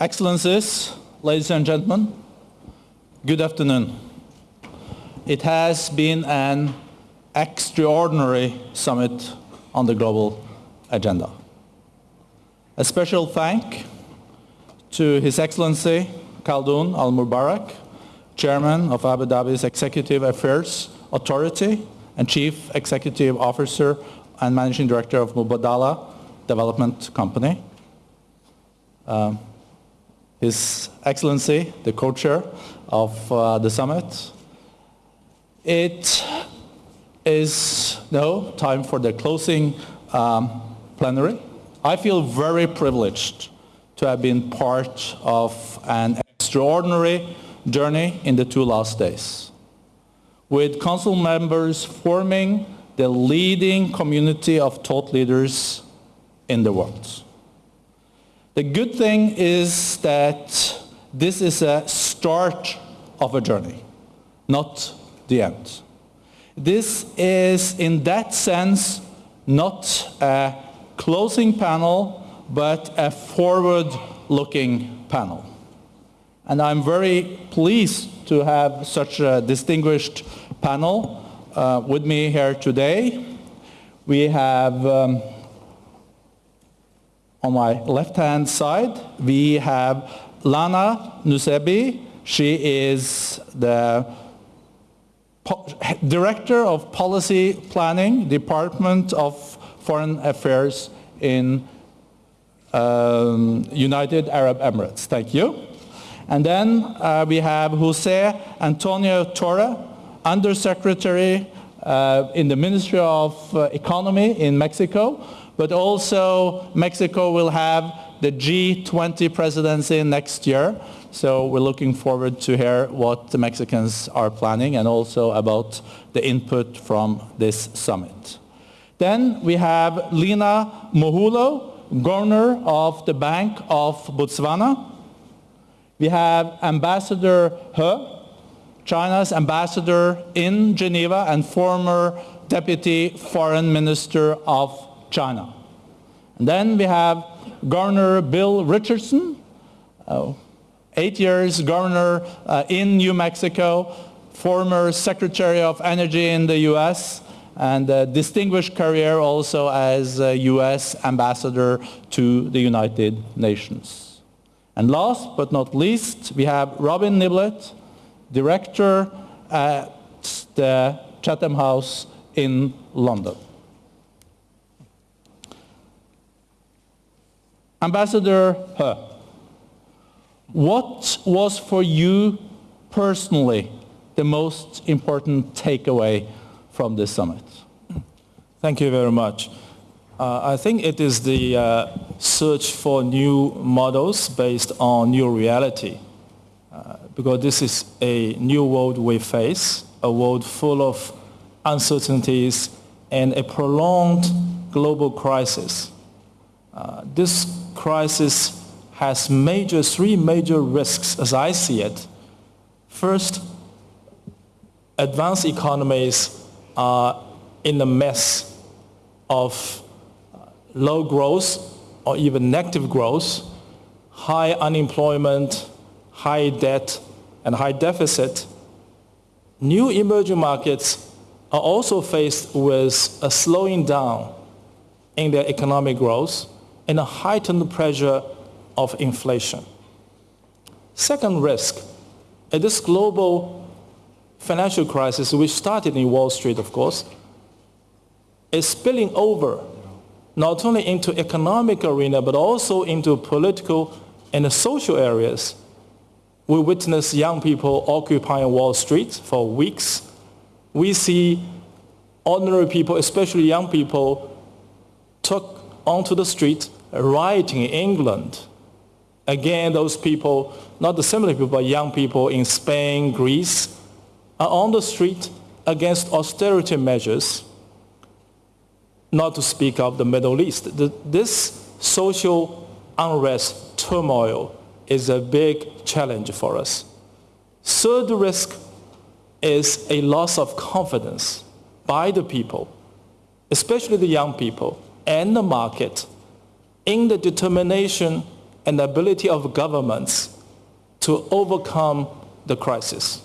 Excellencies, ladies and gentlemen, good afternoon. It has been an extraordinary summit on the global agenda. A special thank to His Excellency Khaldoon Al Mubarak, Chairman of Abu Dhabi's Executive Affairs Authority and Chief Executive Officer and Managing Director of Mubadala Development Company. Um, His Excellency, the co-chair of uh, the summit. It is now time for the closing um, plenary. I feel very privileged to have been part of an extraordinary journey in the two last days, with council members forming the leading community of thought leaders in the world. The good thing is that this is a start of a journey, not the end. This is, in that sense, not a closing panel, but a forward-looking panel. And I'm very pleased to have such a distinguished panel uh, with me here today. We have, um, on my left-hand side, we have Lana Nusseibeh. She is the Director of Policy Planning, Department of Foreign Affairs in um, United Arab Emirates. Thank you. And then uh, we have Jose Antonio Torre, Undersecretary uh, in the Ministry of uh, Economy in Mexico, but also Mexico will have the G20 presidency next year. So we're looking forward to hear what the Mexicans are planning and also about the input from this summit. Then we have Linah Mohohlo, Governor of the Bank of Botswana. We have Ambassador He, China's ambassador in Geneva and former Deputy Foreign Minister of China. Then we have Governor Bill Richardson, uh, eight years governor uh, in New Mexico, former Secretary of Energy in the U.S., and a distinguished career also as U.S. ambassador to the United Nations. And last but not least, we have Robin Niblett, director at the Chatham House in London. Ambassador He, what was for you personally the most important takeaway from this summit? Thank you very much. Uh, I think it is the uh, search for new models based on new reality. Uh, because this is a new world we face, a world full of uncertainties and a prolonged global crisis. Uh, this crisis has major, three major risks as I see it. First, advanced economies are in a mess of low growth or even negative growth, high unemployment, high debt, and high deficit. New emerging markets are also faced with a slowing down in their economic growth and a heightened pressure of inflation. Second risk, at this global financial crisis, which started in Wall Street, of course, is spilling over not only into economic arena, but also into political and social areas. We witness young people occupying Wall Street for weeks. We see ordinary people, especially young people, took onto the street rioting in England. Again, those people, not the similar people, but young people in Spain, Greece, are on the street against austerity measures, not to speak of the Middle East. This social unrest, turmoil, is a big challenge for us. Third risk is a loss of confidence by the people, especially the young people and the market in the determination and ability of governments to overcome the crisis.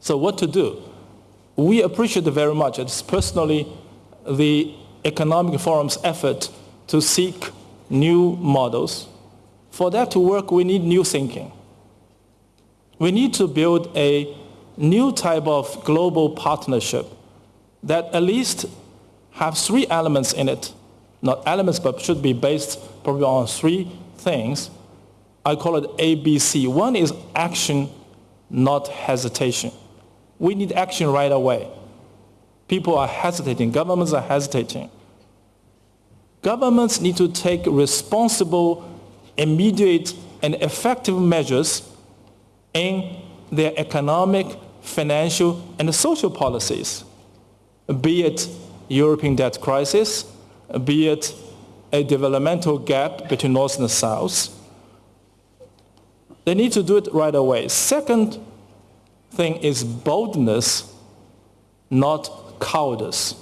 So what to do? We appreciate very much, it's personally, the Economic Forum's effort to seek new models. For that to work, we need new thinking. We need to build a new type of global partnership that at least have three elements in it. Not elements, but should be based probably on three things. I call it ABC. One is action, not hesitation. We need action right away. People are hesitating. Governments are hesitating. Governments need to take responsible, immediate, and effective measures in their economic, financial, and social policies, be it European debt crisis, be it a developmental gap between North and South. They need to do it right away. Second thing is boldness, not cowardice.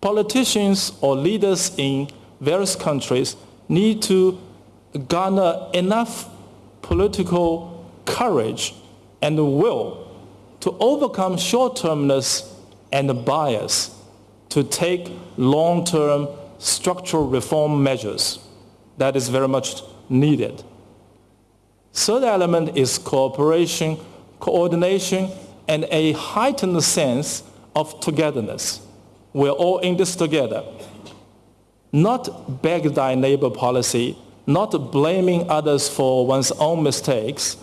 Politicians or leaders in various countries need to garner enough political courage and will to overcome short-termness and bias to take long-term structural reform measures. That is very much needed. Third element is cooperation, coordination, and a heightened sense of togetherness. We're all in this together. Not beg thy neighbor policy, not blaming others for one's own mistakes.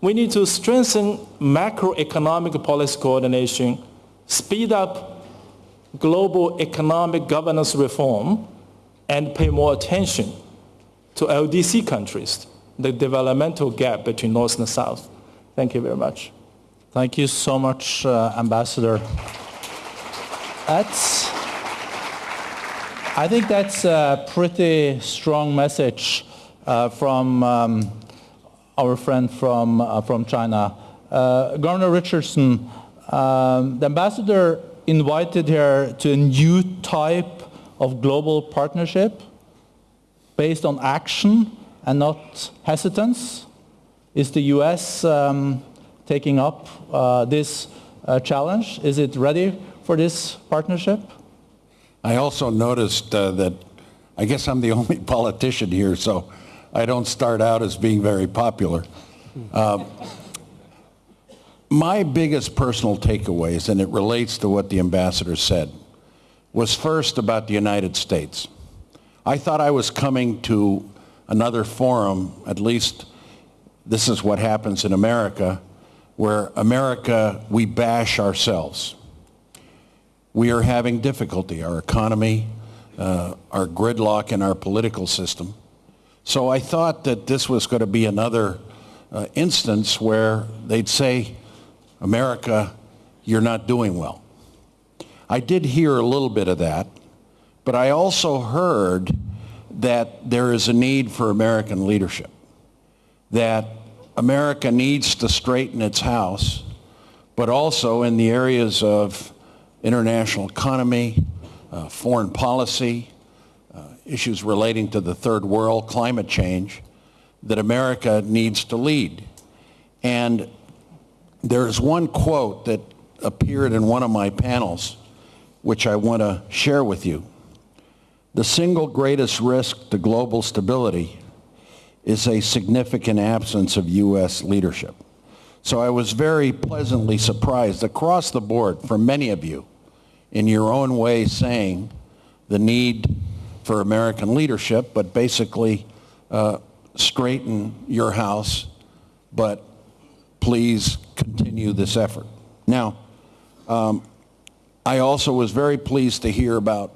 We need to strengthen macroeconomic policy coordination, speed up global economic governance reform, and pay more attention to LDC countries, the developmental gap between North and South. Thank you very much. Thank you so much, uh, Ambassador. That's, I think that's a pretty strong message uh, from um, our friend from, uh, from China. Uh, Governor Richardson, um, the ambassador invited here to a new type of global partnership based on action and not hesitance. Is the U.S. Um, taking up uh, this uh, challenge? Is it ready for this partnership? I also noticed uh, that I guess I'm the only politician here, so I don't start out as being very popular. My biggest personal takeaways, and it relates to what the ambassador said, was first about the United States. I thought I was coming to another forum, at least this is what happens in America, where America, we bash ourselves we are having difficulty, our economy, uh, our gridlock in our political system. So I thought that this was going to be another uh, instance where they'd say, America, you're not doing well. I did hear a little bit of that, but I also heard that there is a need for American leadership, that America needs to straighten its house, but also in the areas of international economy, uh, foreign policy, uh, issues relating to the third world, climate change, that America needs to lead. And there's one quote that appeared in one of my panels, which I want to share with you. The single greatest risk to global stability is a significant absence of U.S. leadership. So I was very pleasantly surprised across the board from many of you in your own way saying the need for American leadership, but basically uh, straighten your house, but please continue this effort. Now, um, I also was very pleased to hear about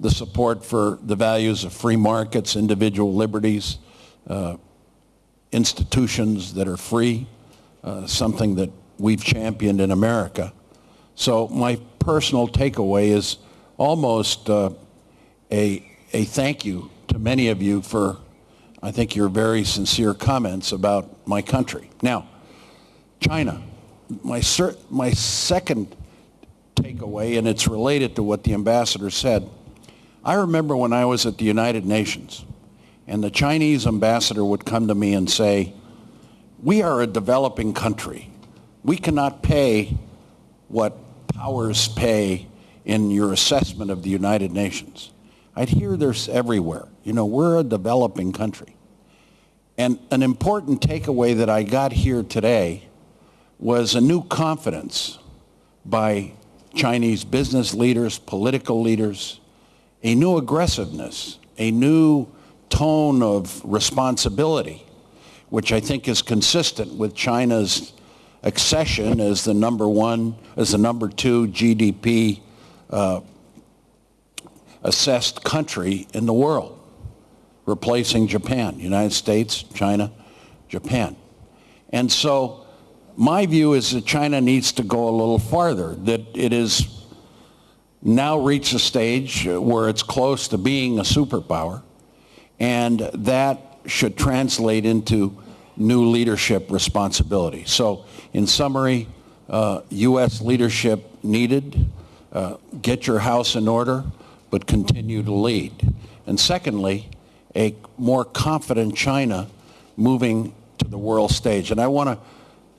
the support for the values of free markets, individual liberties, uh, institutions that are free, uh, something that we've championed in America. So my personal takeaway is almost uh, a, a thank you to many of you for, I think, your very sincere comments about my country. Now, China, my, my second takeaway, and it's related to what the ambassador said. I remember when I was at the United Nations, and the Chinese ambassador would come to me and say, we are a developing country. We cannot pay what powers pay in your assessment of the United Nations. I'd hear this everywhere. You know, we're a developing country. And an important takeaway that I got here today was a new confidence by Chinese business leaders, political leaders, a new aggressiveness, a new tone of responsibility, which I think is consistent with China's accession as the number one, as the number two GDP uh, assessed country in the world, replacing Japan, United States, China, Japan. And so my view is that China needs to go a little farther, that it is now reached a stage where it's close to being a superpower, and that should translate into new leadership responsibility. So in summary, uh, U.S. leadership needed, uh, get your house in order, but continue to lead. And secondly, a more confident China moving to the world stage. And I want to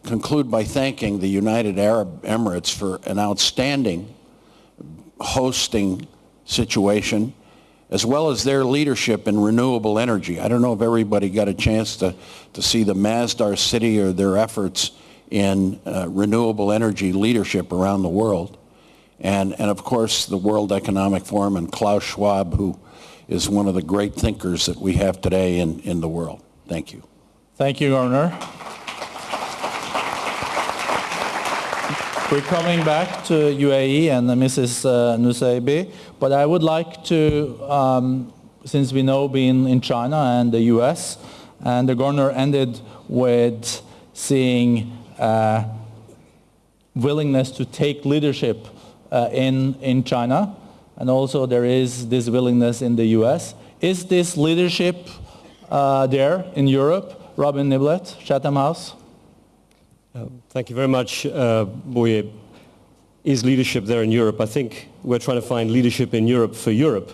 conclude by thanking the United Arab Emirates for an outstanding hosting situation, as well as their leadership in renewable energy. I don't know if everybody got a chance to, to see the Masdar City or their efforts in uh, renewable energy leadership around the world. And, and of course, the World Economic Forum and Klaus Schwab, who is one of the great thinkers that we have today in, in the world. Thank you. Thank you, Governor. We're coming back to UAE and Mrs. Uh, Nusseibeh, but I would like to, um, since we know being in China and the US, and the governor ended with seeing uh, willingness to take leadership uh, in, in China, and also there is this willingness in the US. Is this leadership uh, there in Europe? Robin Niblett, Chatham House. Thank you very much, uh, Boye. Is leadership there in Europe? I think we're trying to find leadership in Europe for Europe.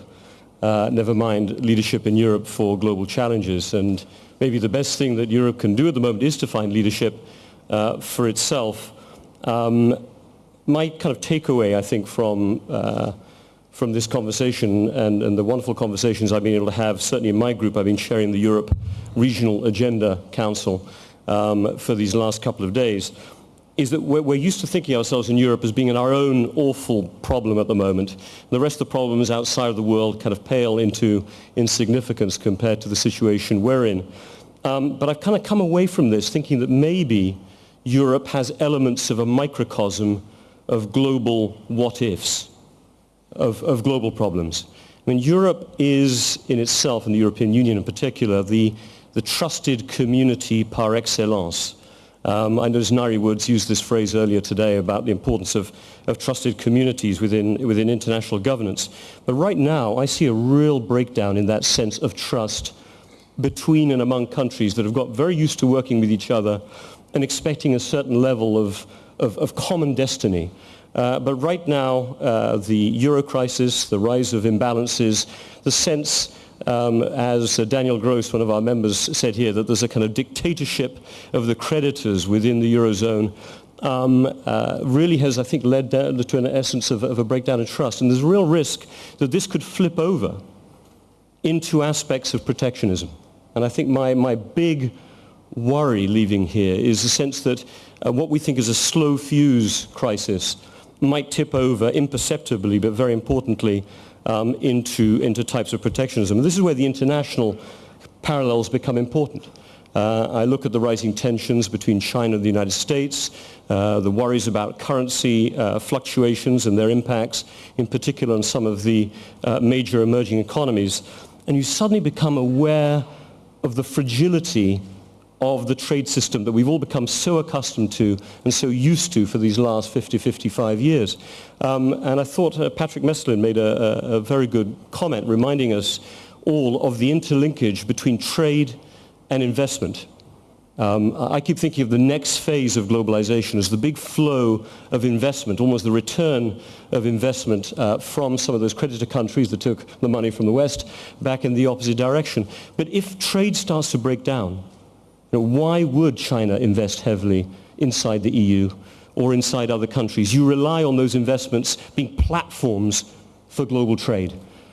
Uh, never mind leadership in Europe for global challenges. And maybe the best thing that Europe can do at the moment is to find leadership uh, for itself. Um, my kind of takeaway, I think, from uh, from this conversation and, and, the wonderful conversations I've been able to have, certainly in my group, I've been chairing the Europe Regional Agenda Council um, for these last couple of days, is that we're, we're, used to thinking ourselves in Europe as being in our own awful problem at the moment. The rest of the problems outside of the world kind of pale into insignificance compared to the situation we're in. Um, but I've kind of come away from this thinking that maybe Europe has elements of a microcosm of global what-ifs, of, of global problems. I mean, Europe is in itself, and the European Union in particular, the the trusted community par excellence. Um, I noticed Ngaire Woods used this phrase earlier today about the importance of, of trusted communities within, within international governance. But right now, I see a real breakdown in that sense of trust between and among countries that have got very used to working with each other and expecting a certain level of, of, of common destiny. Uh, but right now, uh, the euro crisis, the rise of imbalances, the sense um, as uh, Daniel Gros, one of our members, said here, that there's a kind of dictatorship of the creditors within the Eurozone, um, uh, really has, I think, led to an essence of, of a breakdown in trust. And there's a real risk that this could flip over into aspects of protectionism. And I think my, my big worry leaving here is the sense that uh, what we think is a slow fuse crisis might tip over imperceptibly, but very importantly, um, into, into types of protectionism. And this is where the international parallels become important. Uh, I look at the rising tensions between China and the United States, uh, the worries about currency uh, fluctuations and their impacts, in particular on some of the uh, major emerging economies. And you suddenly become aware of the fragility of the trade system that we've all become so accustomed to and so used to for these last 50, 55 years. Um, and I thought uh, Patrick Meslin made a, a, a very good comment reminding us all of the interlinkage between trade and investment. Um, I keep thinking of the next phase of globalization as the big flow of investment, almost the return of investment uh, from some of those creditor countries that took the money from the West back in the opposite direction. But if trade starts to break down, why would China invest heavily inside the EU or inside other countries? You rely on those investments being platforms for global trade.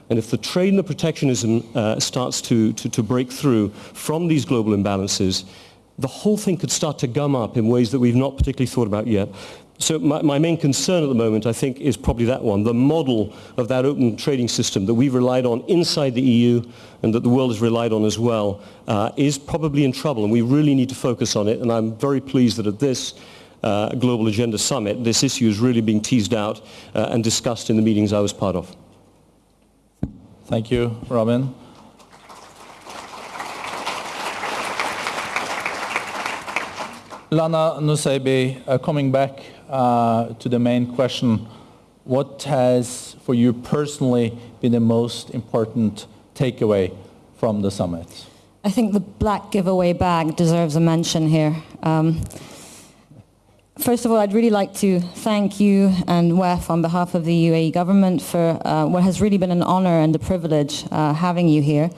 And if the trade and the protectionism uh, starts to, to, to break through from these global imbalances, the whole thing could start to gum up in ways that we've not particularly thought about yet. So my, my, main concern at the moment, I think, is probably that one, the model of that open trading system that we've relied on inside the EU and that the world has relied on as well, uh, is probably in trouble, and we really need to focus on it. And I'm very pleased that at this uh, Global Agenda Summit, this issue is really being teased out uh, and discussed in the meetings I was part of. Thank you, Robin. Lana Nusseibeh, uh, coming back uh, to the main question, what has for you personally been the most important takeaway from the summit? I think the black giveaway bag deserves a mention here. Um, first of all, I'd really like to thank you and WEF on behalf of the UAE government for uh, what has really been an honor and a privilege uh, having you here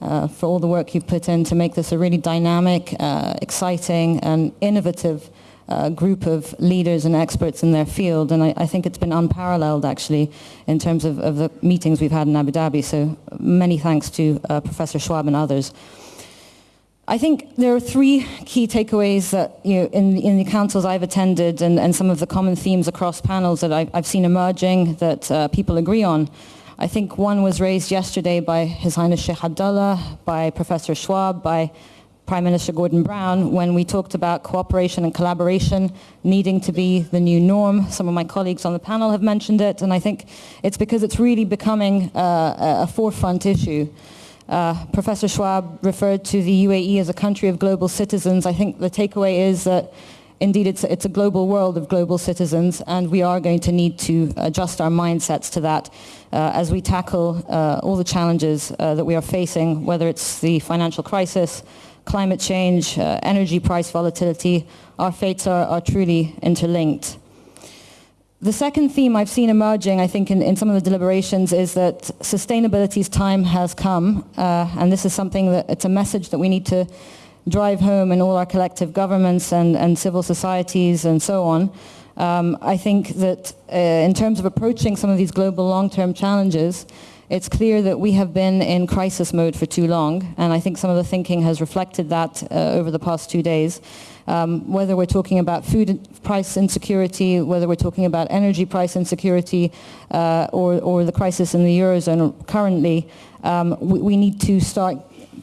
uh, for all the work you've put in to make this a really dynamic, uh, exciting and innovative uh, group of leaders and experts in their field. And I, I think it's been unparalleled actually in terms of, of, the meetings we've had in Abu Dhabi. So many thanks to uh, Professor Schwab and others. I think there are three key takeaways that you know, in, in the councils I've attended and, and some of the common themes across panels that I've, I've seen emerging that uh, people agree on. I think one was raised yesterday by His Highness Sheikh Abdullah, by Professor Schwab, by Prime Minister Gordon Brown when we talked about cooperation and collaboration needing to be the new norm. Some of my colleagues on the panel have mentioned it, and I think it's because it's really becoming uh, a forefront issue. Uh, Professor Schwab referred to the UAE as a country of global citizens. I think the takeaway is that indeed it's, it's a global world of global citizens and we are going to need to adjust our mindsets to that uh, as we tackle uh, all the challenges uh, that we are facing, whether it's the financial crisis, climate change, uh, energy price volatility, our fates are, are, truly interlinked. The second theme I've seen emerging, I think, in, in some of the deliberations is that sustainability's time has come, uh, and this is something that it's a message that we need to drive home in all our collective governments and, and civil societies and so on. Um, I think that uh, in terms of approaching some of these global long-term challenges, it's clear that we have been in crisis mode for too long, and I think some of the thinking has reflected that uh, over the past two days. Um, whether we're talking about food price insecurity, whether we're talking about energy price insecurity, uh, or, or, the crisis in the Eurozone currently, um, we, we, need to start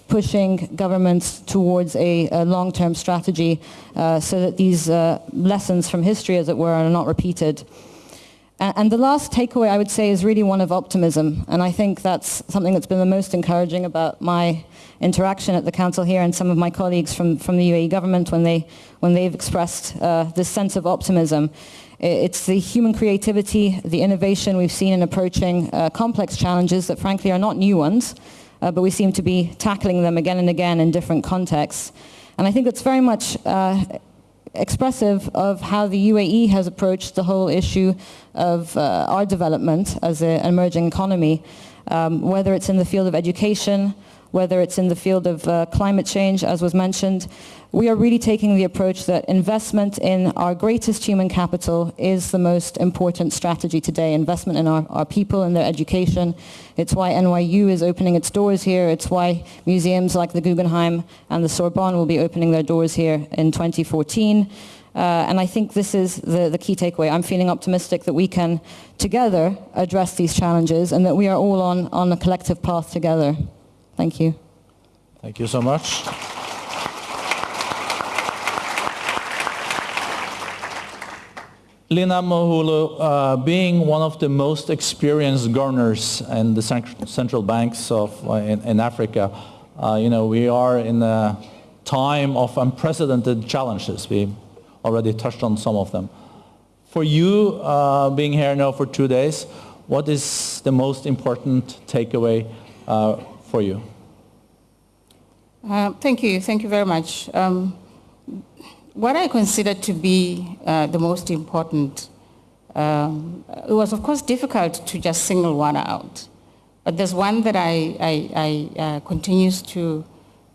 pushing governments towards a, a long-term strategy uh, so that these uh, lessons from history, as it were, are not repeated. And, the last takeaway I would say is really one of optimism. And I think that's something that's been the most encouraging about my interaction at the council here and some of my colleagues from, from the UAE government when, they, when they've expressed uh, this sense of optimism. It's the human creativity, the innovation we've seen in approaching uh, complex challenges that frankly are not new ones, uh, but we seem to be tackling them again and again in different contexts. And I think it's very much uh, expressive of how the UAE has approached the whole issue of uh, our development as an emerging economy, um, whether it's in the field of education, whether it's in the field of uh, climate change, as was mentioned, we are really taking the approach that investment in our greatest human capital is the most important strategy today, investment in our, our people and their education. It's why NYU is opening its doors here. It's why museums like the Guggenheim and the Sorbonne will be opening their doors here in 2014. Uh, and I think this is the, the key takeaway. I'm feeling optimistic that we can together address these challenges and that we are all on, on a collective path together. Thank you. Thank you so much. Linah Mohohlo, uh, being one of the most experienced governors in the central banks of uh, in, in, Africa, uh, you know we are in a time of unprecedented challenges. We already touched on some of them. For you, uh, being here now for two days, what is the most important takeaway uh, for you? Uh, thank you. Thank you very much. Um, what I consider to be uh, the most important, um, it was of course difficult to just single one out, but there's one that I, I, I uh, continues to,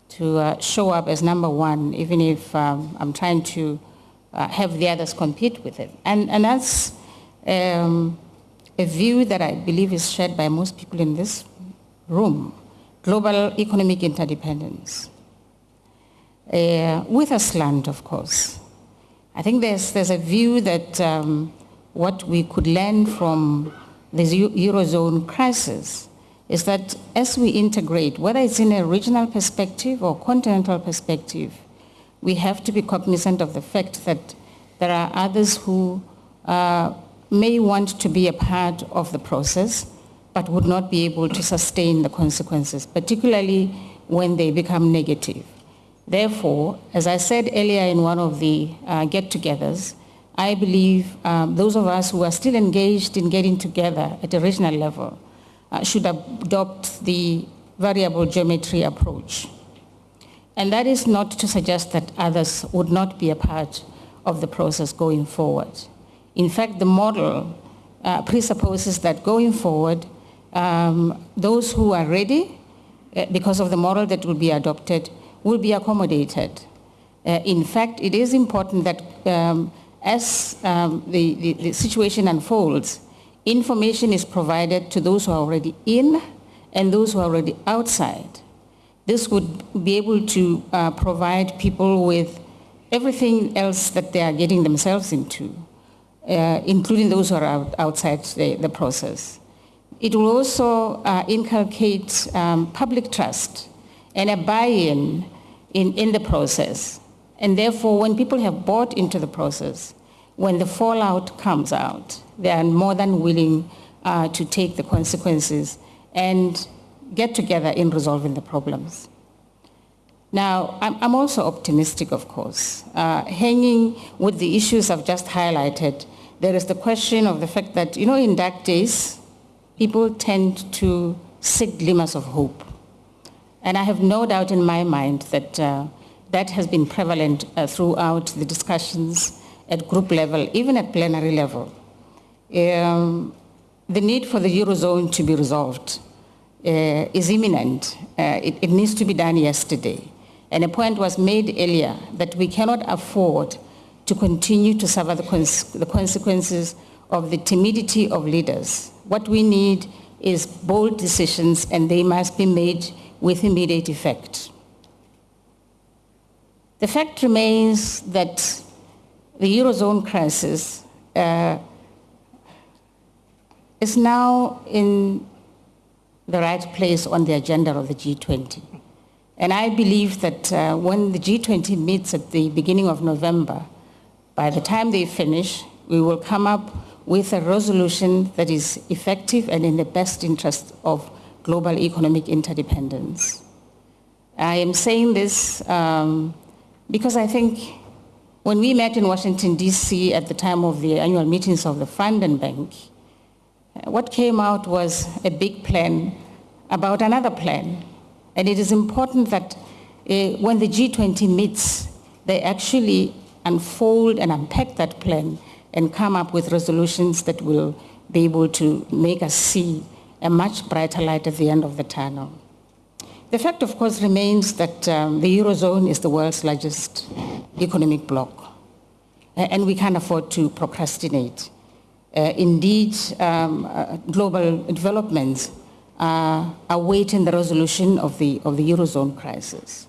to uh, show up as number one, even if um, I'm trying to uh, have the others compete with it. And, and that's um, a view that I believe is shared by most people in this room, global economic interdependence. Uh, with a slant, of course. I think there's, there's a view that um, what we could learn from the Eurozone crisis is that as we integrate, whether it's in a regional perspective or continental perspective, we have to be cognizant of the fact that there are others who uh, may want to be a part of the process, but would not be able to sustain the consequences, particularly when they become negative. Therefore, as I said earlier in one of the uh, get-togethers, I believe um, those of us who are still engaged in getting together at a regional level uh, should adopt the variable geometry approach. And that is not to suggest that others would not be a part of the process going forward. In fact, the model uh, presupposes that going forward, um, those who are ready, uh, because of the model that will be adopted, will be accommodated. Uh, in fact, it is important that um, as um, the, the, the, situation unfolds, information is provided to those who are already in and those who are already outside. This would be able to uh, provide people with everything else that they are getting themselves into, uh, including those who are out, outside the, the, process. It will also uh, inculcate um, public trust and a buy-in in, in the process. And therefore, when people have bought into the process, when the fallout comes out, they are more than willing uh, to take the consequences and get together in resolving the problems. Now, I'm, also optimistic, of course. Uh, hanging with the issues I've just highlighted, there is the question of the fact that, you know, in dark days, people tend to seek glimmers of hope. And I have no doubt in my mind that uh, that has been prevalent uh, throughout the discussions at group level, even at plenary level. Um, the need for the Eurozone to be resolved is imminent. Uh, it, it needs to be done yesterday. And a point was made earlier that we cannot afford to continue to suffer the, cons the consequences of the timidity of leaders. What we need is bold decisions and they must be made with immediate effect. The fact remains that the Eurozone crisis uh, is now in the right place on the agenda of the G20. And I believe that uh, when the G20 meets at the beginning of November, by the time they finish, we will come up with a resolution that is effective and in the best interest of global economic interdependence. I am saying this um, because I think when we met in Washington, D.C. at the time of the annual meetings of the Fund and Bank, what came out was a big plan about another plan. And it is important that uh, when the G20 meets, they actually unfold and unpack that plan and come up with resolutions that will be able to make us see a much brighter light at the end of the tunnel. The fact, of course, remains that um, the Eurozone is the world's largest economic bloc, and we can't afford to procrastinate. Uh, indeed, um, uh, global developments uh, awaiting the resolution of the, of the Eurozone crisis.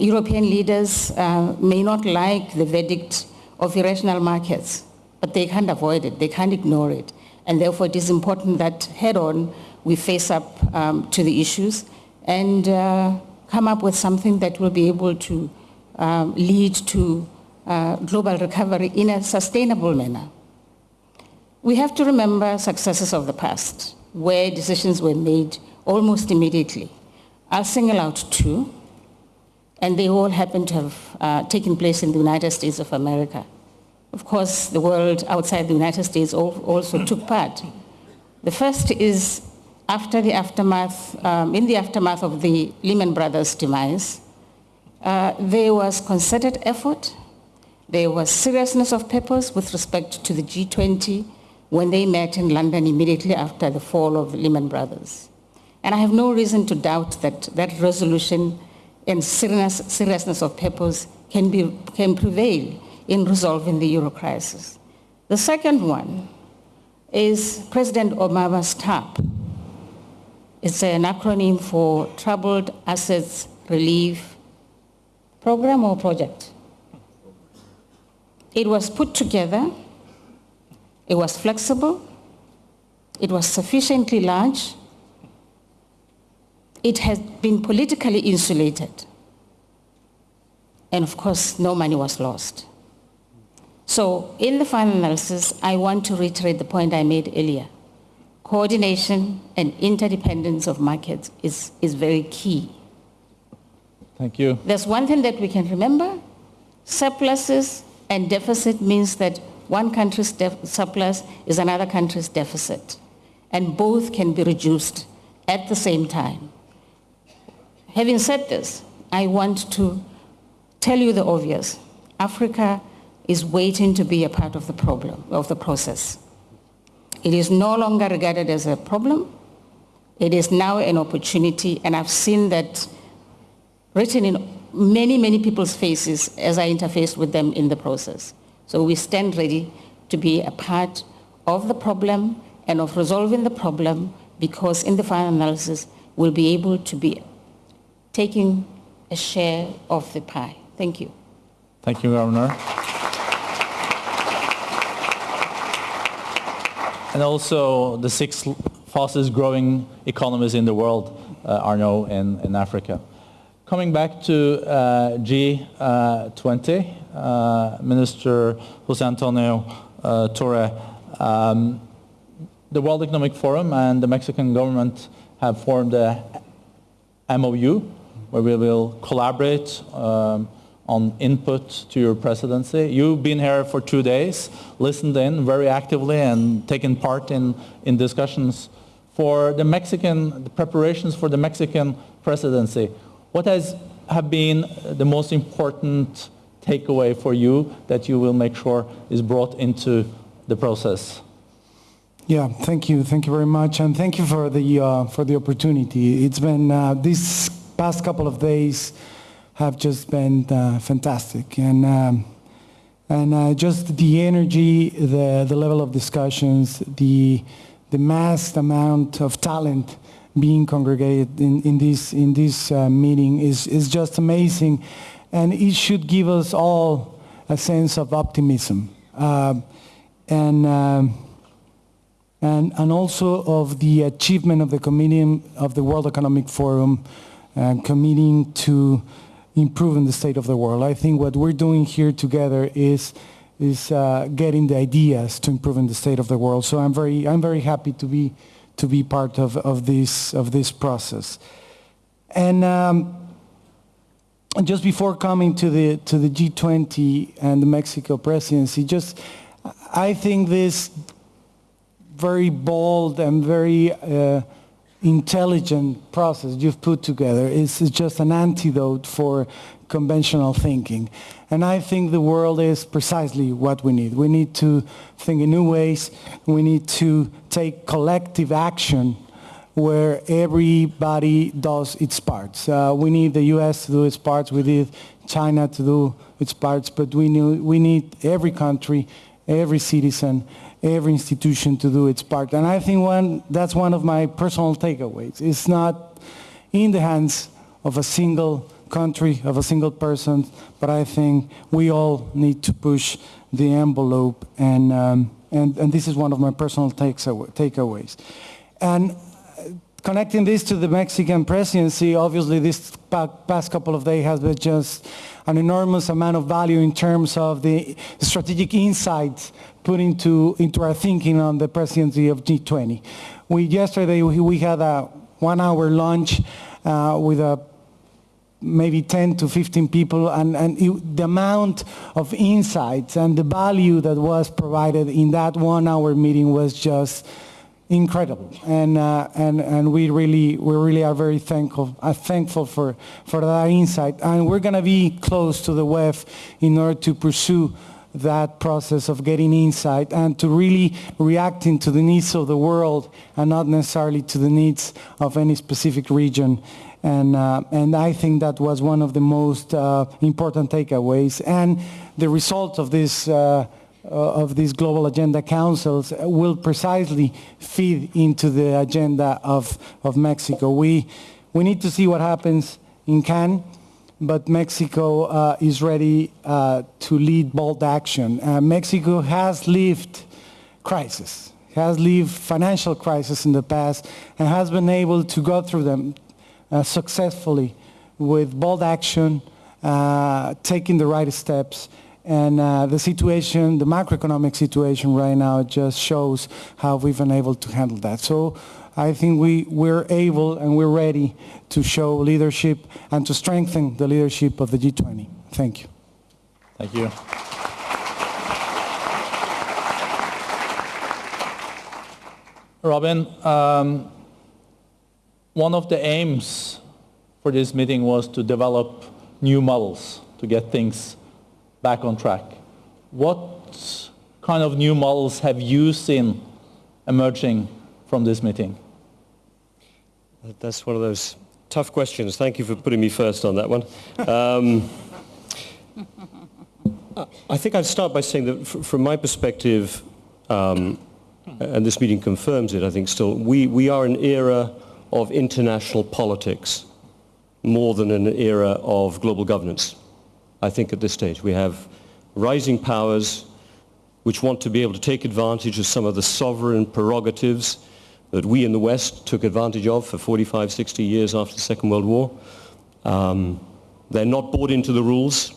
European leaders may not like the verdict of irrational markets, but they can't avoid it, they can't ignore it. And therefore, it is important that head-on we face up um, to the issues and uh, come up with something that will be able to um, lead to uh, global recovery in a sustainable manner. We have to remember successes of the past, where decisions were made almost immediately. I'll single out two, and they all happen to have uh, taken place in the United States of America. Of course, the world outside the United States also took part. The first is after the aftermath, um, in the aftermath of the Lehman Brothers demise, uh, there was concerted effort There was seriousness of purpose with respect to the G20 when they met in London immediately after the fall of Lehman Brothers. And I have no reason to doubt that that resolution and seriousness, seriousness of purpose can, be, can prevail in resolving the euro crisis. The second one is President Obama's TARP. It's an acronym for Troubled Assets Relief Program or Project. It was put together, it was flexible, it was sufficiently large, it has been politically insulated. And of course, no money was lost. So in the final analysis, I want to reiterate the point I made earlier. Coordination and interdependence of markets is, is very key. Thank you. There's one thing that we can remember. Surpluses and deficit means that one country's surplus is another country's deficit. And both can be reduced at the same time. Having said this, I want to tell you the obvious. Africa is waiting to be a part of the problem, of the process. It is no longer regarded as a problem. It is now an opportunity, and I've seen that written in many, many people's faces as I interfaced with them in the process. So we stand ready to be a part of the problem and of resolving the problem because in the final analysis, we'll be able to be taking a share of the pie. Thank you. Thank you, Governor. And also, the six fastest growing economies in the world uh, are now in, in Africa. Coming back to uh, G20, uh, Minister Jose Antonio uh, Torre, um, the World Economic Forum and the Mexican government have formed a MOU where we will collaborate um, on input to your presidency. You've been here for two days, listened in very actively and taken part in, in discussions for the Mexican, the preparations for the Mexican presidency. What has have been the most important takeaway for you that you will make sure is brought into the process? Yeah, thank you, thank you very much, and thank you for the uh, for the opportunity. It's been uh, these past couple of days have just been uh, fantastic, and um, and uh, just the energy, the the level of discussions, the the mass amount of talent being congregated in, in this in this uh, meeting is is just amazing, and it should give us all a sense of optimism, uh, and. Um, and, and also of the achievement of the committee of the World Economic Forum uh, committing to improving the state of the world. I think what we're doing here together is is uh, getting the ideas to improving the state of the world. So I'm very I'm very happy to be to be part of, of this of this process. And um, just before coming to the to the G20 and the Mexico presidency, just I think this very bold and very uh, intelligent process you've put together is, is just an antidote for conventional thinking. And I think the world is precisely what we need. We need to think in new ways. We need to take collective action where everybody does its parts. Uh, we need the U.S. to do its parts. We need China to do its parts. But we need, we need every country, every citizen, every institution to do its part. And I think one, that's one of my personal takeaways. It's not in the hands of a single country, of a single person, but I think we all need to push the envelope, and, um, and, and this is one of my personal takeaways. And connecting this to the Mexican presidency, obviously this past couple of days has been just an enormous amount of value in terms of the strategic insights put into, into our thinking on the presidency of G20. We, yesterday we, had a one-hour lunch uh, with a maybe 10 to 15 people and, and it, the amount of insights and the value that was provided in that one hour meeting was just incredible, and uh, and and we really we really are very thankful uh, thankful for for that insight, and we're gonna be close to the WEF in order to pursue that process of getting insight and to really reacting to the needs of the world and not necessarily to the needs of any specific region. And, uh, and I think that was one of the most uh, important takeaways. And the result of this uh, of these global agenda councils will precisely feed into the agenda of, of Mexico. We, we need to see what happens in Cannes, but Mexico uh, is ready uh, to lead bold action. Uh, Mexico has lived crisis, has lived financial crisis in the past, and has been able to go through them uh, successfully with bold action, uh, taking the right steps, and uh, the situation, the macroeconomic situation right now just shows how we've been able to handle that. So I think we, we're able and we're ready to show leadership and to strengthen the leadership of the G20. Thank you. Thank you. Robin, um, one of the aims for this meeting was to develop new models to get things back on track. What kind of new models have you seen emerging from this meeting? That's one of those tough questions. Thank you for putting me first on that one. Um, I think I'd start by saying that from my perspective, um, and this meeting confirms it, I think still, we, we are an era of international politics more than an era of global governance. I think at this stage we have rising powers which want to be able to take advantage of some of the sovereign prerogatives that we in the West took advantage of for 45, 60 years after the Second World War. Um, they're not bought into the rules.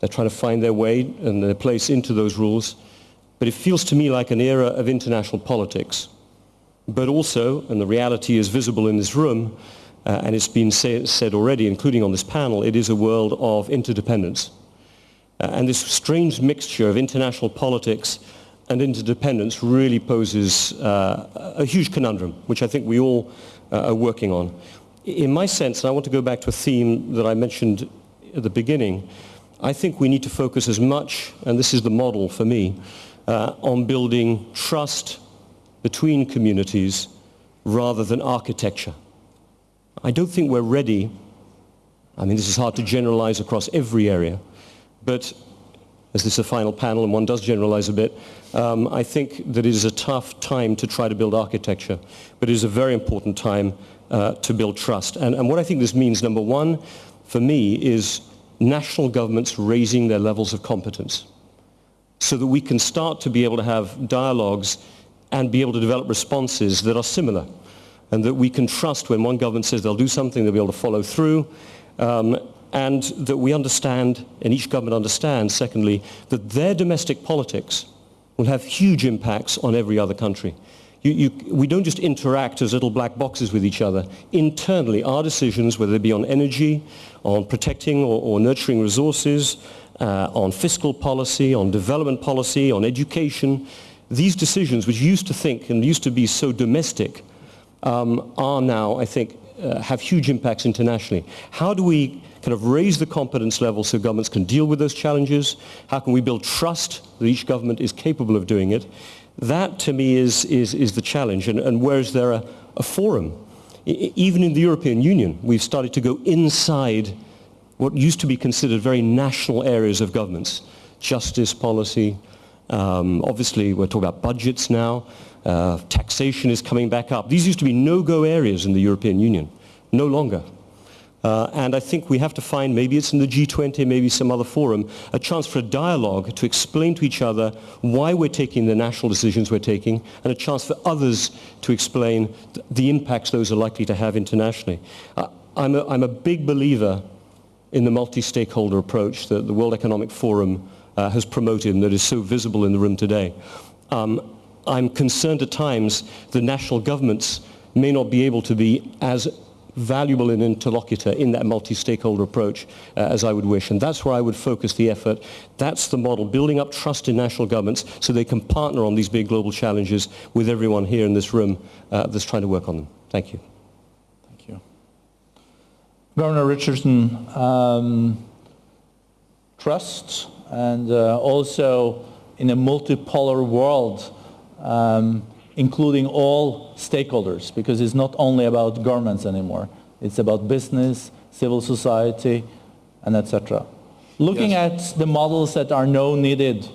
They're trying to find their way and their place into those rules. But it feels to me like an era of international politics. But also, and the reality is visible in this room, uh, and it's been say, said already, including on this panel, it is a world of interdependence. Uh, and this strange mixture of international politics and interdependence really poses uh, a huge conundrum, which I think we all uh, are working on. In my sense, and I want to go back to a theme that I mentioned at the beginning, I think we need to focus as much, and this is the model for me, uh, on building trust between communities rather than architecture. I don't think we're ready. I mean, this is hard to generalize across every area, but as this is a final panel and one does generalize a bit, um, I think that it is a tough time to try to build architecture, but it is a very important time uh, to build trust. And, and what I think this means, number one, for me, is national governments raising their levels of competence so that we can start to be able to have dialogues and be able to develop responses that are similar and that we can trust when one government says they'll do something, they'll be able to follow through, um, and that we understand, and each government understands, secondly, that their domestic politics will have huge impacts on every other country. You, you, we don't just interact as little black boxes with each other. Internally, our decisions, whether they be on energy, on protecting or, or nurturing resources, uh, on fiscal policy, on development policy, on education, these decisions, which used to think and used to be so domestic, um, are now, I think, uh, have huge impacts internationally. How do we kind of raise the competence level so governments can deal with those challenges? How can we build trust that each government is capable of doing it? That, to me, is, is, is the challenge. And, and where is there a, a forum? I, even in the European Union, we've started to go inside what used to be considered very national areas of governments. Justice policy, um, obviously we're talking about budgets now, uh, taxation is coming back up. These used to be no-go areas in the European Union, no longer. Uh, and I think we have to find, maybe it's in the G20, maybe some other forum, a chance for a dialogue to explain to each other why we're taking the national decisions we're taking, and a chance for others to explain th the impacts those are likely to have internationally. Uh, I'm, a, I'm a big believer in the multi-stakeholder approach that the World Economic Forum uh, has promoted and that is so visible in the room today. Um, I'm concerned at times the national governments may not be able to be as valuable an interlocutor in that multi-stakeholder approach uh, as I would wish. And that's where I would focus the effort. That's the model, building up trust in national governments so they can partner on these big global challenges with everyone here in this room uh, that's trying to work on them. Thank you. Thank you. Governor Richardson, um, trust and uh, also in a multipolar world, um, including all stakeholders, because it's not only about governments anymore. It's about business, civil society, and etc. Looking Yes. at the models that are now needed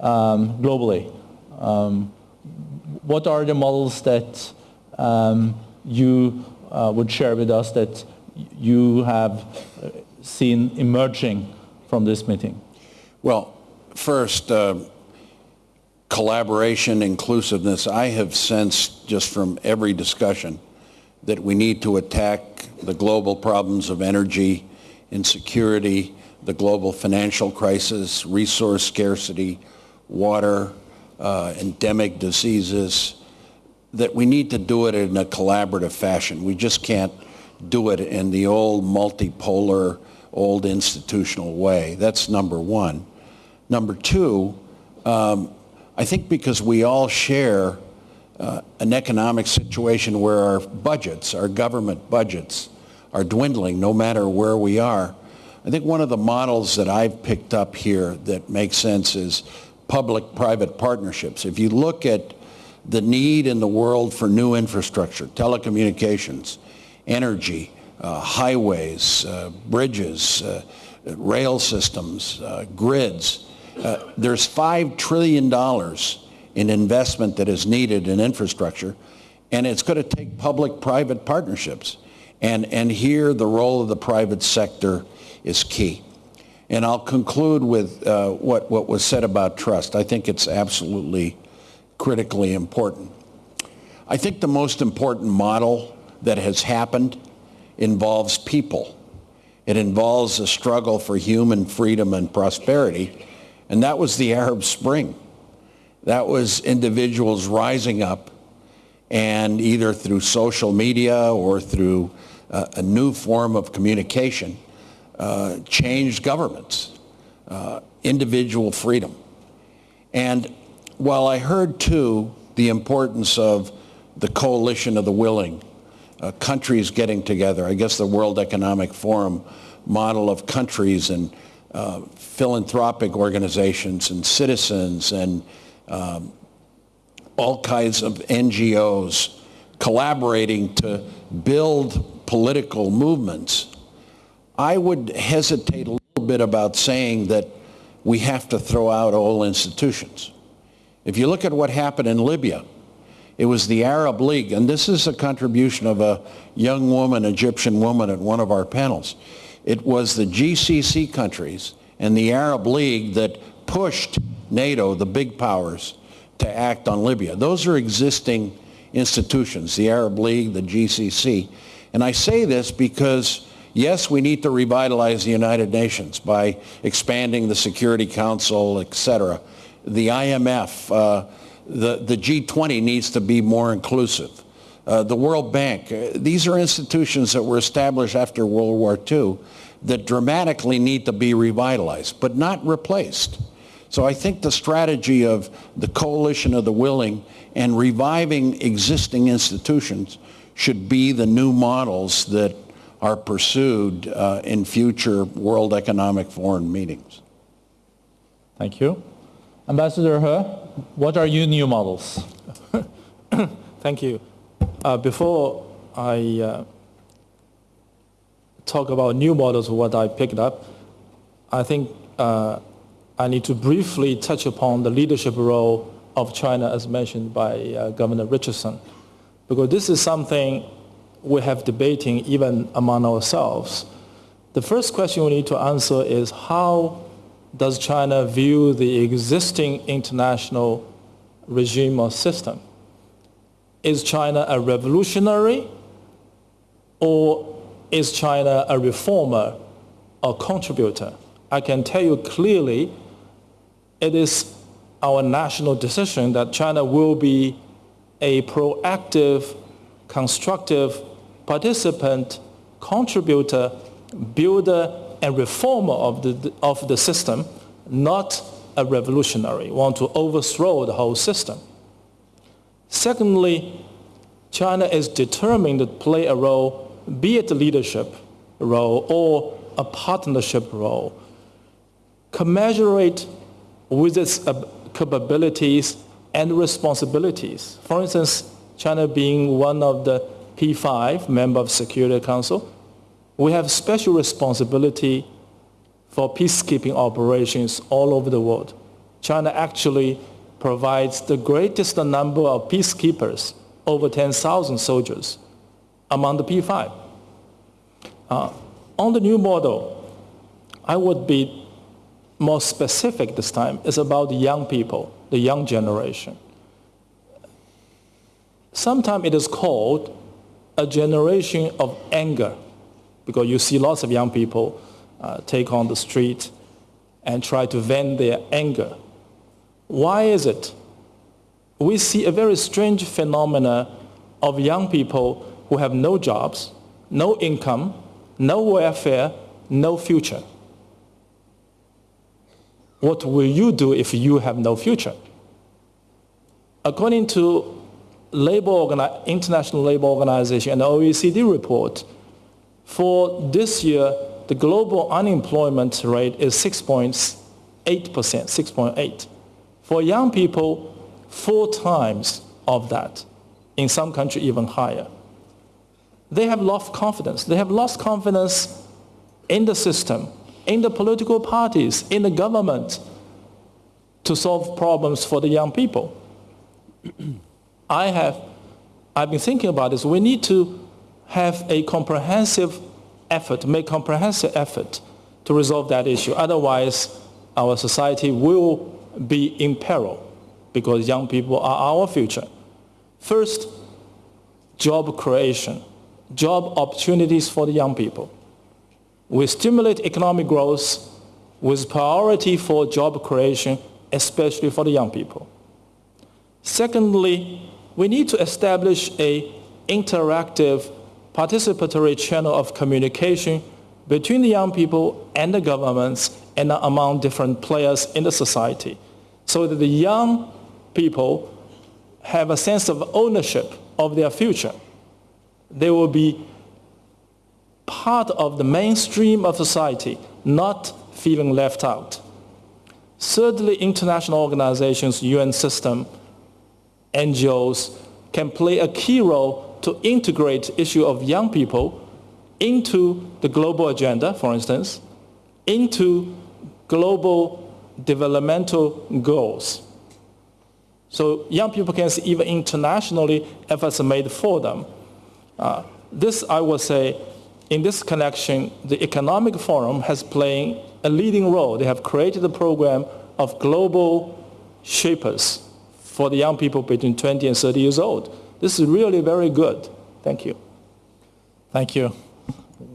um, globally, um, what are the models that um, you uh, would share with us that you have uh, seen emerging from this meeting? Well, first, uh, collaboration, inclusiveness. I have sensed just from every discussion that we need to attack the global problems of energy, insecurity, the global financial crisis, resource scarcity, water, uh, endemic diseases, that we need to do it in a collaborative fashion. We just can't do it in the old multipolar, old institutional way. That's number one. Number two, um, I think because we all share uh, an economic situation where our budgets, our government budgets, are dwindling no matter where we are. I think one of the models that I've picked up here that makes sense is public-private partnerships. If you look at the need in the world for new infrastructure, telecommunications, energy, uh, highways, uh, bridges, uh, rail systems, uh, grids, uh, there's $5 trillion in investment that is needed in infrastructure, and it's going to take public-private partnerships. And, and here the role of the private sector is key. And I'll conclude with uh, what, what was said about trust. I think it's absolutely critically important. I think the most important model that has happened involves people. It involves a struggle for human freedom and prosperity, and that was the Arab Spring. That was individuals rising up and either through social media or through uh, a new form of communication, uh, changed governments, uh, individual freedom. And while I heard too the importance of the coalition of the willing, uh, countries getting together, I guess the World Economic Forum model of countries and uh, philanthropic organizations and citizens and um, all kinds of NGOs collaborating to build political movements, I would hesitate a little bit about saying that we have to throw out all institutions. If you look at what happened in Libya, it was the Arab League, and this is a contribution of a young woman, Egyptian woman at one of our panels. It was the GCC countries and the Arab League that pushed NATO, the big powers, to act on Libya. Those are existing institutions, the Arab League, the GCC. And I say this because, yes, we need to revitalize the United Nations by expanding the Security Council, et cetera. The IMF, uh, the, the G20 needs to be more inclusive. Uh, the World Bank, uh, these are institutions that were established after World War II that dramatically need to be revitalized, but not replaced. So I think the strategy of the coalition of the willing and reviving existing institutions should be the new models that are pursued uh, in future World Economic Forum meetings. Thank you. Ambassador He, what are your new models? Thank you. Uh, before I uh, talk about new models, what I picked up, I think uh, I need to briefly touch upon the leadership role of China as mentioned by uh, Governor Richardson, because this is something we have debating even among ourselves. The first question we need to answer is how does China view the existing international regime or system? Is China a revolutionary or is China a reformer or contributor? I can tell you clearly it is our national decision that China will be a proactive, constructive participant, contributor, builder, and reformer of the, of the system, not a revolutionary, want to overthrow the whole system. Secondly, China is determined to play a role, be it a leadership role or a partnership role, commensurate with its capabilities and responsibilities. For instance, China being one of the P5 member of Security Council, we have special responsibility for peacekeeping operations all over the world. China actually provides the greatest number of peacekeepers, over 10,000 soldiers, among the P5. Uh, on the new model, I would be more specific this time. It's about the young people, the young generation. Sometimes it is called a generation of anger because you see lots of young people uh, take on the street and try to vent their anger. Why is it? We see a very strange phenomena of young people who have no jobs, no income, no welfare, no future. What will you do if you have no future? According to labor International Labor Organization and OECD report, for this year, the global unemployment rate is 6.8%, 6.8. For young people, four times of that. In some countries, even higher. They have lost confidence. They have lost confidence in the system, in the political parties, in the government to solve problems for the young people. I have, I've been thinking about this. We need to have a comprehensive effort, make comprehensive effort to resolve that issue. Otherwise, our society will be in peril because young people are our future. First, job creation, job opportunities for the young people. We stimulate economic growth with priority for job creation, especially for the young people. Secondly, we need to establish a interactive participatory channel of communication between the young people and the governments and among different players in the society so that the young people have a sense of ownership of their future. They will be part of the mainstream of society, not feeling left out. Thirdly, international organizations, UN system, NGOs can play a key role to integrate issue of young people into the global agenda, for instance, into global developmental goals. So young people can see even internationally efforts made for them. Uh, this, I would say, in this connection, the Economic Forum has played a leading role. They have created a program of global shapers for the young people between 20 and 30 years old. This is really very good. Thank you. Thank you.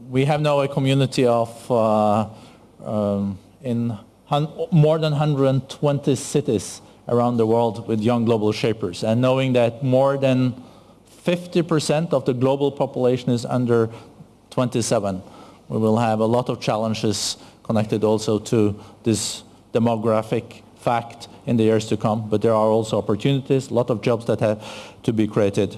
We have now a community of uh, um, in more than 120 cities around the world with young global shapers. And knowing that more than 50% of the global population is under 27, we will have a lot of challenges connected also to this demographic fact in the years to come, but there are also opportunities, a lot of jobs that have to be created.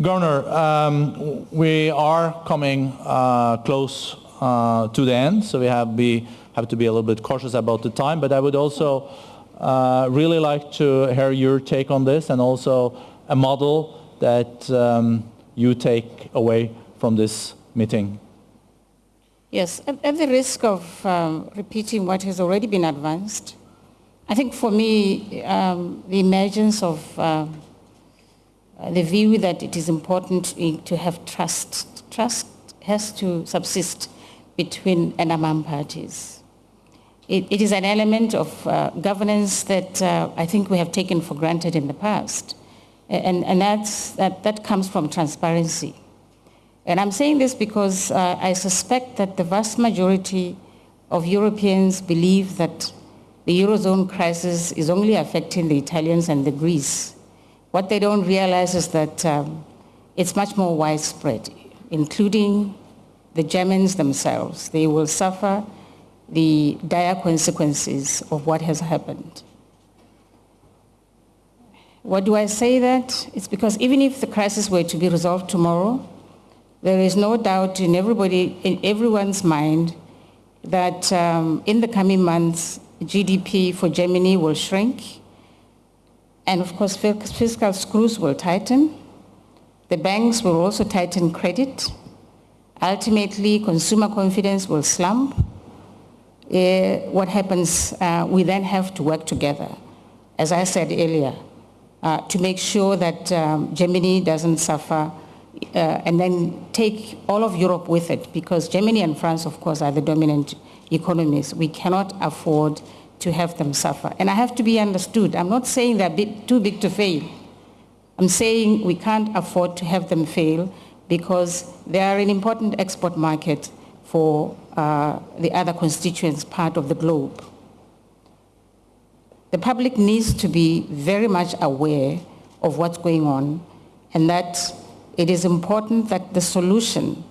Governor, um, we are coming uh, close uh, to the end, so we have, be, have to be a little bit cautious about the time, but I would also uh, really like to hear your take on this and also a model that um, you take away from this meeting. Yes, at, at the risk of um, repeating what has already been advanced, I think for me, um, the emergence of uh, the view that it is important to have trust. Trust has to subsist between and among parties. It, it is an element of uh, governance that uh, I think we have taken for granted in the past. And, and that's, that, that comes from transparency. And I'm saying this because uh, I suspect that the vast majority of Europeans believe that the Eurozone crisis is only affecting the Italians and the Greece. What they don't realize is that um, it's much more widespread. including the Germans themselves. They will suffer the dire consequences of what has happened. What do I say that? It's because even if the crisis were to be resolved tomorrow, there is no doubt in everybody, in everyone's mind that um, in the coming months, GDP for Germany will shrink. And of course, fiscal screws will tighten. The banks will also tighten credit. Ultimately, consumer confidence will slump. Uh, what happens, uh, we then have to work together, as I said earlier, uh, to make sure that um, Germany doesn't suffer uh, and then take all of Europe with it because Germany and France, of course, are the dominant economies. We cannot afford to have them suffer. And I have to be understood. I'm not saying they're big, too big to fail. I'm saying we can't afford to have them fail because they are an important export market for uh, the other constituents part of the globe. The public needs to be very much aware of what's going on and that it is important that the solution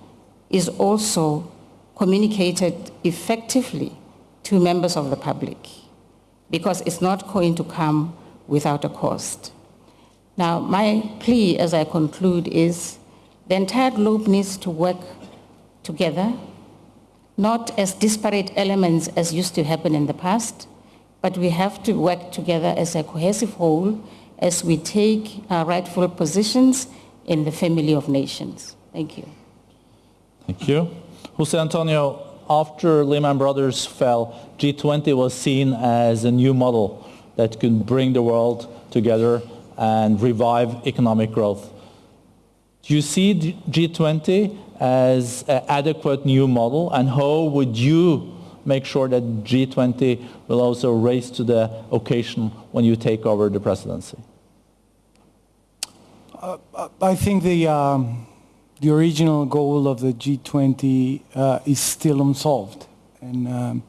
is also communicated effectively to members of the public because it's not going to come without a cost. Now, my plea as I conclude is the entire globe needs to work together, not as disparate elements as used to happen in the past, but we have to work together as a cohesive whole as we take our rightful positions in the family of nations. Thank you. Thank you. Jose Antonio, after Lehman Brothers fell, G20 was seen as a new model that could bring the world together and revive economic growth. Do you see G20 as an adequate new model and how would you make sure that G20 will also raise to the occasion when you take over the presidency? Uh, I think the, um, the original goal of the G20 uh, is still unsolved. And um,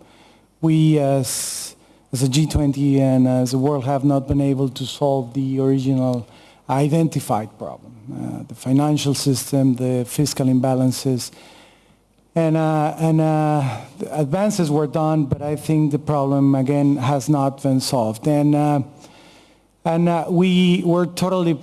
we as, as a G20 and as a world have not been able to solve the original identified problem. Uh, the financial system, the fiscal imbalances, and, uh, and uh, advances were done, but I think the problem again has not been solved. And, uh, and uh, we were totally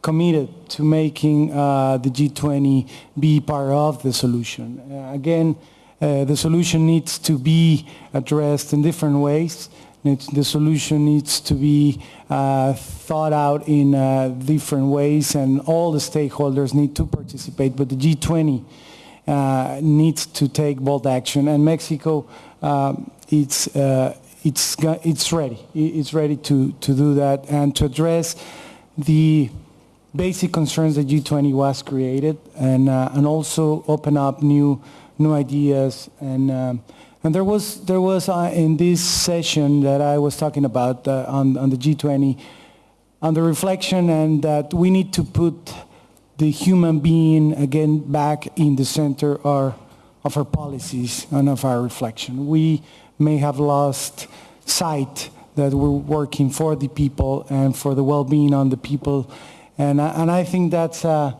committed to making uh, the G20 be part of the solution. Again, the solution needs to be addressed in different ways. The solution needs to be uh, thought out in uh, different ways and all the stakeholders need to participate, but the G20 uh, needs to take bold action and Mexico, um, it's, it's, it's ready. It's ready to, to do that and to address the basic concerns that G20 was created and, uh, and also open up new, new ideas. And, um, and there was, there was uh, in this session that I was talking about uh, on, on the G20, on the reflection and that we need to put the human being again back in the center of, of our policies and of our reflection. We may have lost sight that we're working for the people and for the well-being on the people and, and I think that's, uh,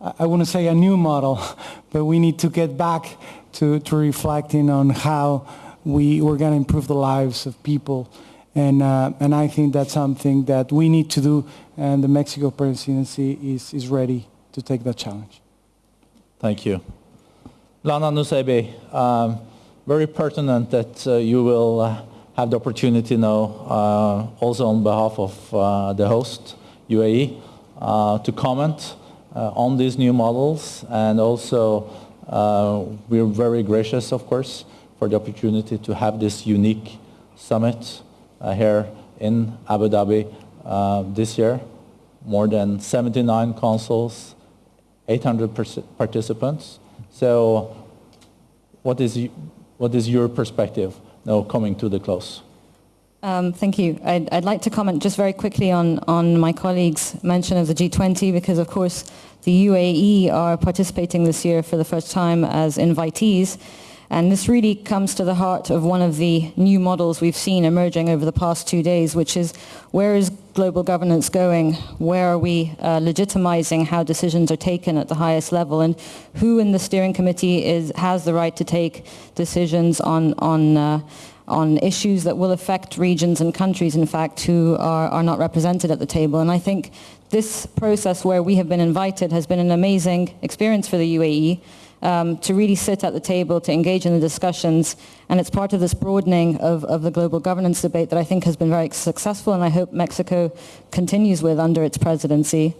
I want to say a new model, but we need to get back to, to reflecting on how we, we're going to improve the lives of people. And, uh, and I think that's something that we need to do, and the Mexico presidency is, is ready to take that challenge. Thank you. Lana Nusseibeh, um, very pertinent that uh, you will uh, have the opportunity now, uh, also on behalf of uh, the host, UAE, uh, to comment on these new models and also Uh, we're very gracious of course for the opportunity to have this unique summit uh, here in Abu Dhabi uh, this year. More than 79 consuls, 800 participants. So what is, what is your perspective now coming to the close? Um, thank you. I'd, I'd, like to comment just very quickly on, on my colleague's mention of the G20 because, of course, the UAE are participating this year for the first time as invitees. And this really comes to the heart of one of the new models we've seen emerging over the past two days, which is where is global governance going? Where are we uh, legitimizing how decisions are taken at the highest level? And who in the steering committee is, has the right to take decisions on, on, uh, on issues that will affect regions and countries, in fact, who are, are not represented at the table? And I think this process where we have been invited has been an amazing experience for the UAE um, to really sit at the table, to engage in the discussions. And it's part of this broadening of, of the global governance debate that I think has been very successful and I hope Mexico continues with under its presidency.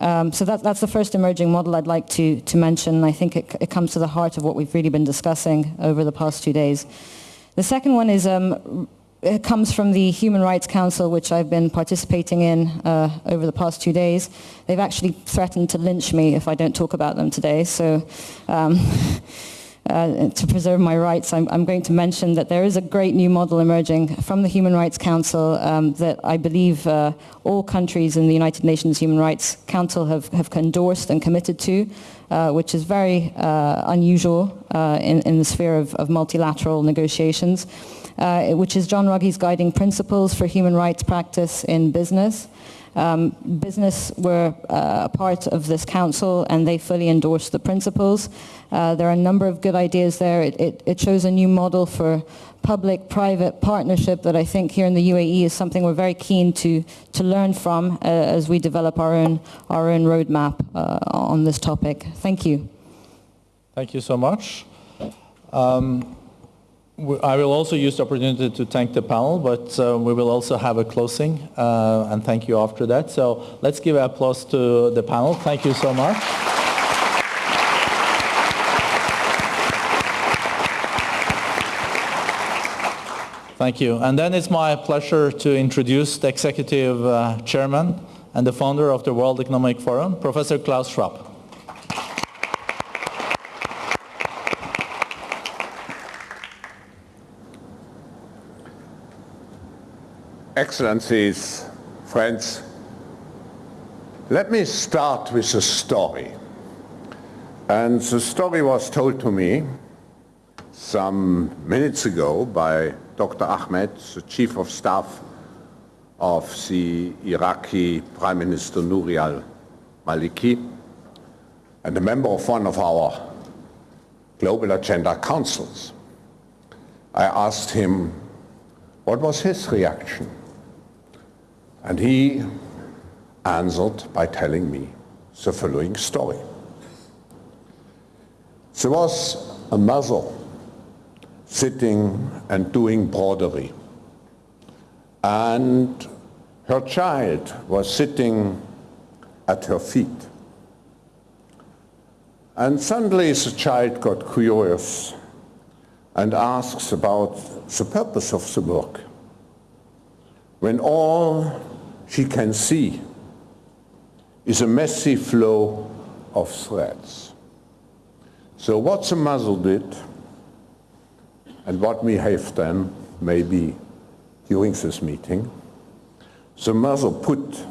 Um, so that, that's the first emerging model I'd like to, to mention. I think it, it, comes to the heart of what we've really been discussing over the past two days. The second one is um, it comes from the Human Rights Council, which I've been participating in uh, over the past two days. They've actually threatened to lynch me if I don't talk about them today. So um, uh, to preserve my rights, I'm, I'm, going to mention that there is a great new model emerging from the Human Rights Council um, that I believe uh, all countries in the United Nations Human Rights Council have, have endorsed and committed to, uh, which is very uh, unusual uh, in, in, the sphere of, of multilateral negotiations uh, which is John Ruggie's Guiding Principles for Human Rights Practice in Business. Um, business were uh, a part of this council and they fully endorsed the principles. Uh, there are a number of good ideas there. It, it, it shows a new model for public-private partnership that I think here in the UAE is something we're very keen to, to learn from uh, as we develop our own, our own roadmap uh, on this topic. Thank you. Thank you so much. Um, I will also use the opportunity to thank the panel, but uh, we will also have a closing uh, and thank you after that. So let's give applause to the panel. Thank you so much. Thank you. And then it's my pleasure to introduce the executive uh, chairman and the founder of the World Economic Forum, Professor Klaus Schwab. Excellencies, friends, let me start with a story. And the story was told to me some minutes ago by Dr. Ahmed, the Chief of Staff of the Iraqi Prime Minister Nouri al-Maliki and a member of one of our Global Agenda Councils. I asked him what was his reaction and he answered by telling me the following story. There was a mother sitting and doing broderie. And her child was sitting at her feet. And suddenly the child got curious and asks about the purpose of the work. When all she can see is a messy flow of threads. So what the muzzle did and what we have done maybe during this meeting, the mother put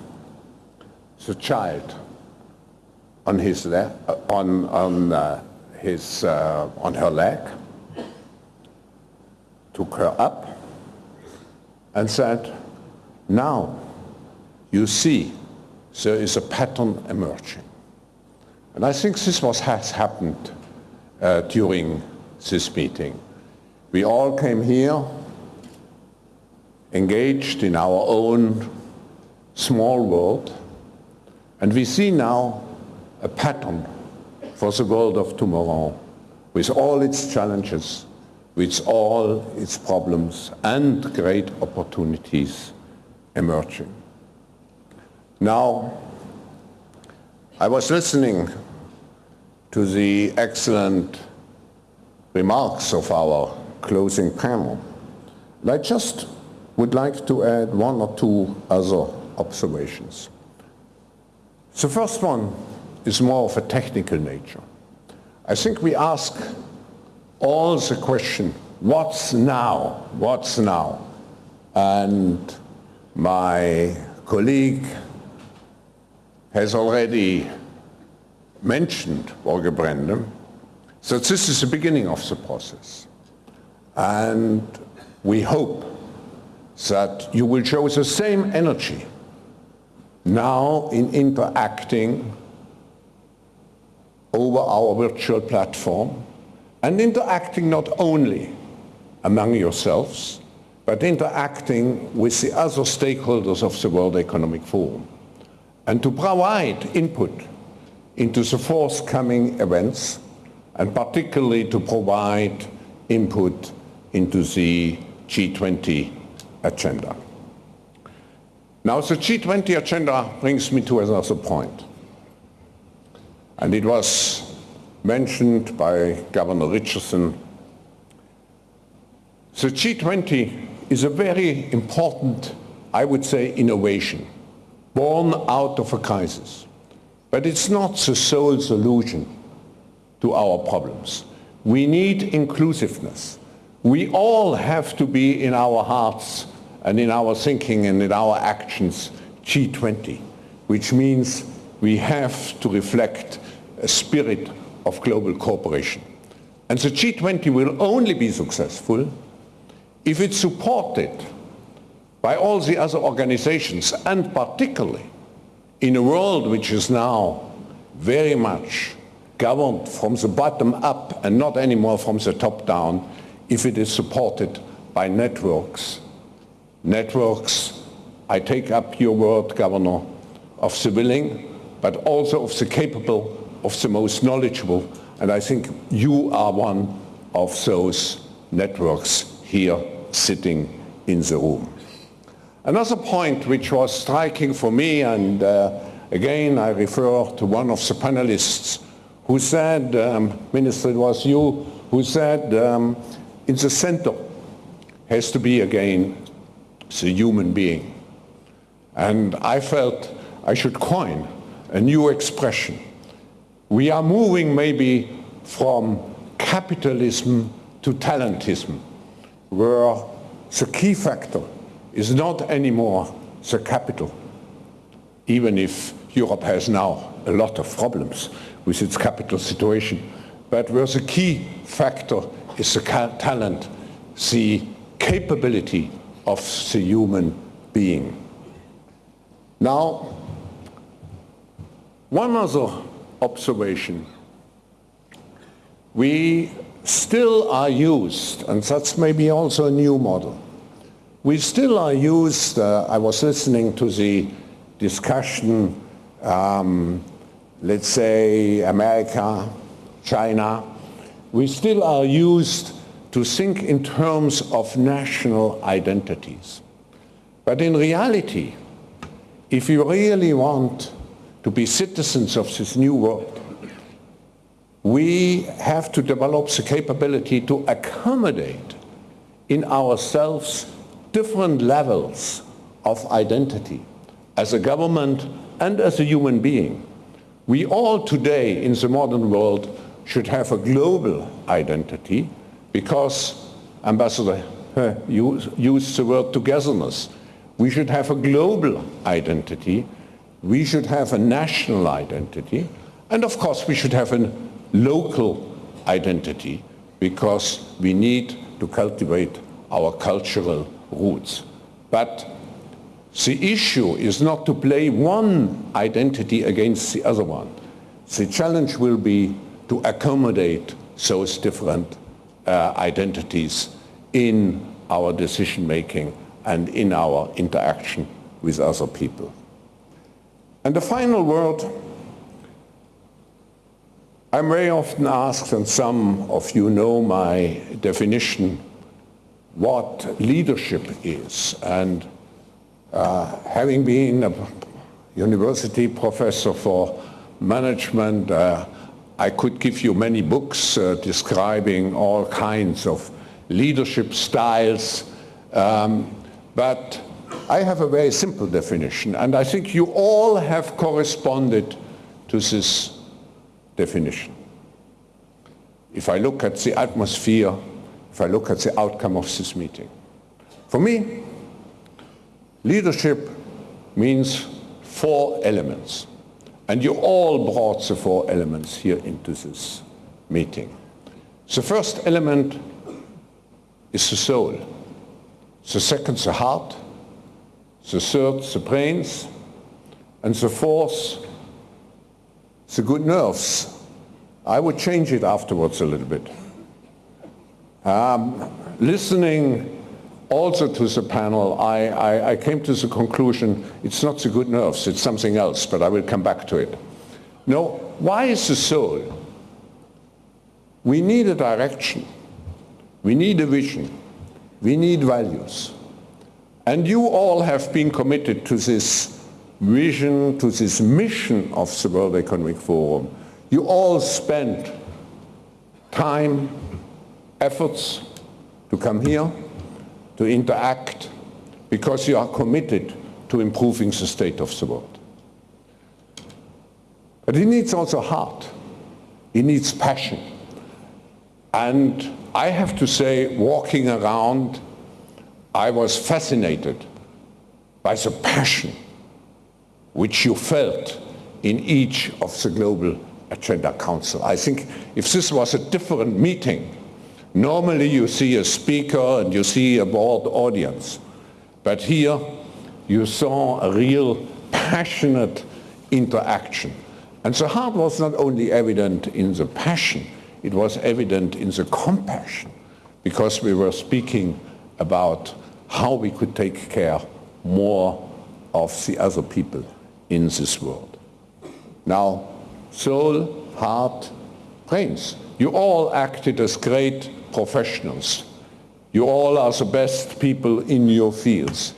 the child on his leg, on, on, uh, his, uh, on her leg, took her up and said, now you see there is a pattern emerging. And I think this was has happened uh, during this meeting. We all came here engaged in our own small world, and we see now a pattern for the world of tomorrow with all its challenges, with all its problems and great opportunities emerging. Now, I was listening to the excellent remarks of our closing panel. I just would like to add one or two other observations. The first one is more of a technical nature. I think we ask all the question, what's now? What's now? And my colleague has already mentioned Børge Brende, so this is the beginning of the process. And we hope that you will show the same energy now in interacting over our virtual platform and interacting not only among yourselves, but interacting with the other stakeholders of the World Economic Forum and to provide input into the forthcoming events and particularly to provide input into the G20 agenda. Now the G20 agenda brings me to another point. And it was mentioned by Governor Richardson. The G20 is a very important, I would say, innovation born out of a crisis. But it's not the sole solution to our problems. We need inclusiveness. We all have to be in our hearts and in our thinking and in our actions G20, which means we have to reflect a spirit of global cooperation. And the G20 will only be successful if it's supported by all the other organizations and particularly in a world which is now very much governed from the bottom up and not anymore from the top down if it is supported by networks. Networks, I take up your word, Governor, of the willing, but also of the capable, of the most knowledgeable, and I think you are one of those networks here sitting in the room. Another point which was striking for me, and uh, again I refer to one of the panelists who said, um, Minister, it was you who said, um, in the center has to be again the human being. And I felt I should coin a new expression. We are moving maybe from capitalism to talentism, where the key factor is not anymore the capital, even if Europe has now a lot of problems with its capital situation. But where the key factor is the talent, the capability of the human being. Now, one other observation. We still are used, and that's maybe also a new model, we still are used, uh, I was listening to the discussion, um, let's say America, China, we still are used to think in terms of national identities. But in reality, if you really want to be citizens of this new world, we have to develop the capability to accommodate in ourselves different levels of identity as a government and as a human being. We all today in the modern world should have a global identity because Ambassador uh, used the word togetherness. We should have a global identity. We should have a national identity. And of course, we should have a local identity because we need to cultivate our cultural roots. But the issue is not to play one identity against the other one. The challenge will be to accommodate those different uh, identities in our decision making and in our interaction with other people. And the final word, I'm very often asked, and some of you know my definition what leadership is. And uh, having been a university professor for management, uh, I could give you many books uh, describing all kinds of leadership styles. Um, but I have a very simple definition, and I think you all have corresponded to this definition. If I look at the atmosphere if I look at the outcome of this meeting. For me, leadership means four elements. And you all brought the four elements here into this meeting. The first element is the soul. The second, the heart. The third, the brains. And the fourth, the good nerves. I would change it afterwards a little bit. Um, listening also to the panel, I, I, I came to the conclusion it's not the good nerves, it's something else, but I will come back to it. No, why is the soul? We need a direction. We need a vision. We need values. And you all have been committed to this vision, to this mission of the World Economic Forum. You all spent time, efforts to come here, to interact, because you are committed to improving the state of the world. But it needs also heart. It needs passion. And I have to say, walking around, I was fascinated by the passion which you felt in each of the Global Agenda Council. I think if this was a different meeting, normally you see a speaker and you see a broad audience. But here you saw a real passionate interaction. And the heart was not only evident in the passion, it was evident in the compassion, because we were speaking about how we could take care more of the other people in this world. Now, soul, heart, brains. You all acted as great professionals. You all are the best people in your fields.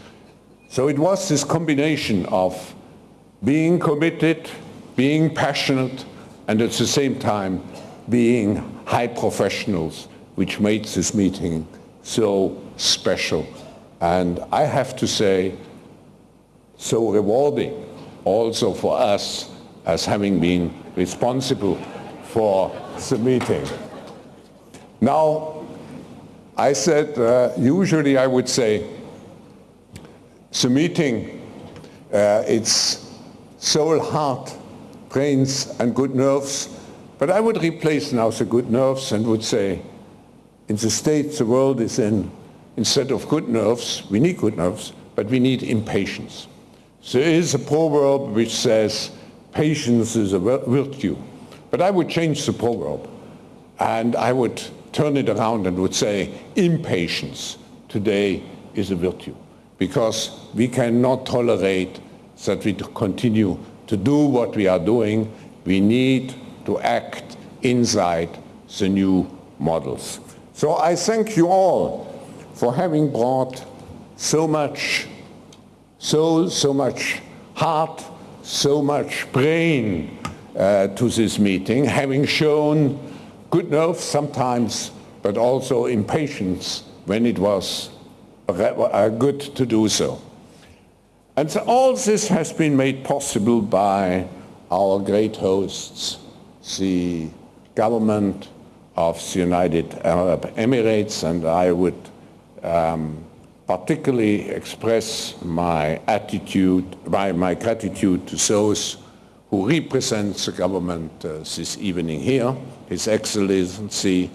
So it was this combination of being committed, being passionate, and at the same time being high professionals, which made this meeting so special. And I have to say, so rewarding also for us as having been responsible for the meeting. Now, I said, uh, usually I would say, the meeting, uh, it's soul, heart, brains and good nerves, but I would replace now the good nerves and would say, in the state the world is in, instead of good nerves, we need good nerves, but we need impatience. So there is a proverb which says, patience is a virtue. But I would change the proverb and I would turn it around and would say, impatience today is a virtue. Because we cannot tolerate that we continue to do what we are doing. We need to act inside the new models. So I thank you all for having brought so much soul, so much heart, so much brain uh, to this meeting, having shown good nerve sometimes, but also impatience when it was good to do so. And so all this has been made possible by our great hosts, the government of the United Arab Emirates, and I would um, particularly express my attitude, my, my gratitude to those who represents the government uh, this evening here, His Excellency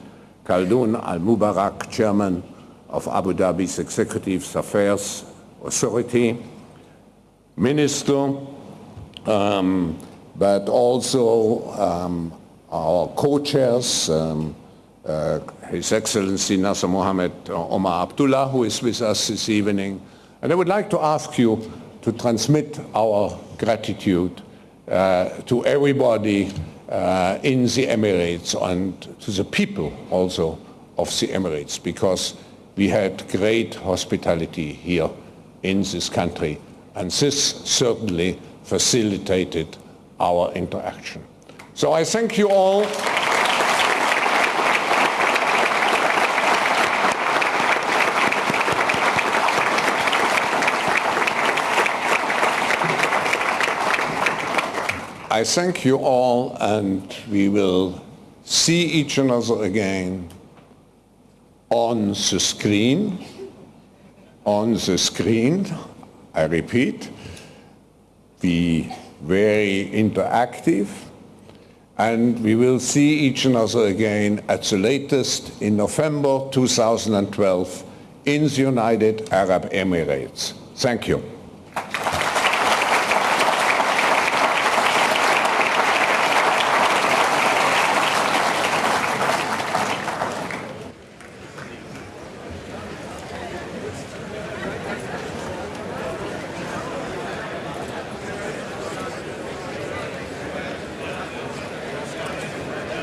Khaldoon Al-Mubarak, Chairman of Abu Dhabi's Executive Affairs Authority, Minister, um, but also um, our co-chairs, um, uh, His Excellency Nasser Mohammed Omar Abdullah, who is with us this evening. And I would like to ask you to transmit our gratitude uh, to everybody uh, in the Emirates and to the people also of the Emirates because we had great hospitality here in this country and this certainly facilitated our interaction. So I thank you all. I thank you all and we will see each another again on the screen, on the screen, I repeat, be very interactive and we will see each another again at the latest in November 2012 in the United Arab Emirates. Thank you.